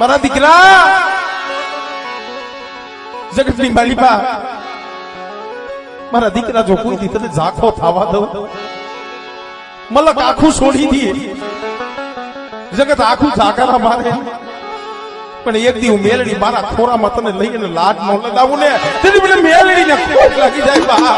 મારા દીકરા. જગતની માલિકા મારા દીકરા જો કોઈ દી તને ઝાખો થવા દઉં, મલક આખું છોડી દે. જગત આખું ઝાકારા મારે. પણ એક દી હું મેલડી મારા ખોરામાં તને લઈને લાડ ન લગાવું ને, તેની મને મેલડી ને ખોટ લાગી જાય બા.